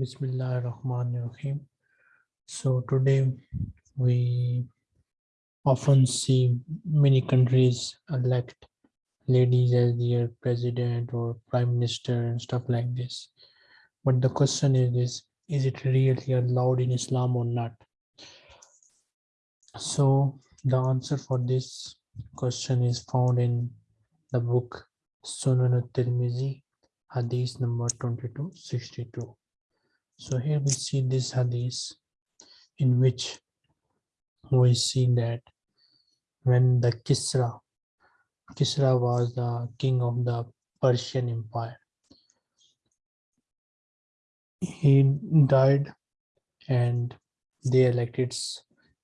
Bismillah Rahman Rahim. So today we often see many countries elect ladies as their president or prime minister and stuff like this. But the question is this, is it really allowed in Islam or not? So the answer for this question is found in the book Sunan al-Tirmizi, hadith number 2262. So here we see this hadith in which we see that when the Kisra, Kisra was the king of the Persian Empire. He died and they elected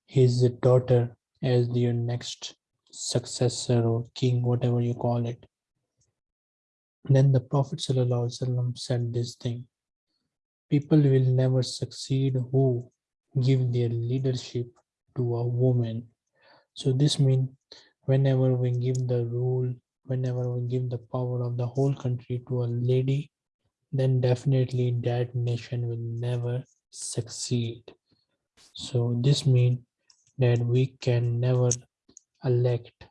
his daughter as their next successor or king, whatever you call it. Then the Prophet said this thing. People will never succeed who give their leadership to a woman. So this means whenever we give the rule, whenever we give the power of the whole country to a lady, then definitely that nation will never succeed. So this means that we can never elect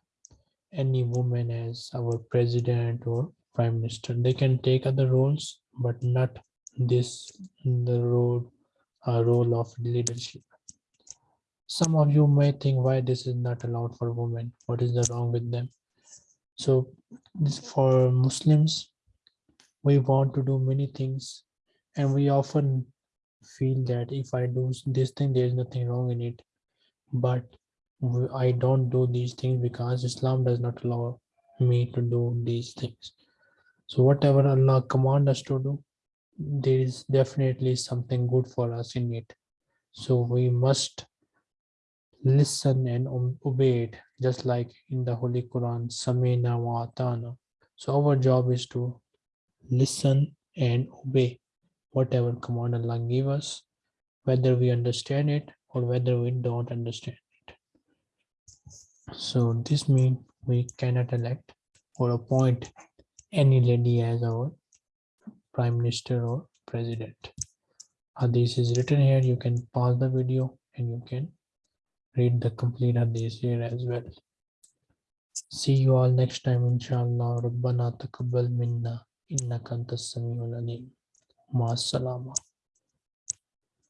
any woman as our president or prime minister. They can take other roles, but not this the role uh, role of leadership. Some of you may think why this is not allowed for women. What is the wrong with them? So for Muslims, we want to do many things and we often feel that if I do this thing, there is nothing wrong in it. But I don't do these things because Islam does not allow me to do these things. So whatever Allah command us to do, there is definitely something good for us in it. So we must listen and obey it, just like in the Holy Quran, Samina wa. So our job is to listen and obey whatever command Allah give us, whether we understand it or whether we don't understand it. So this means we cannot elect or appoint any lady as our prime minister or president. Uh, hadith is written here. You can pause the video and you can read the complete hadith here as well. See you all next time inshallah. Rabbana taqabbal minna innaka antas samiul alim. Ma salama.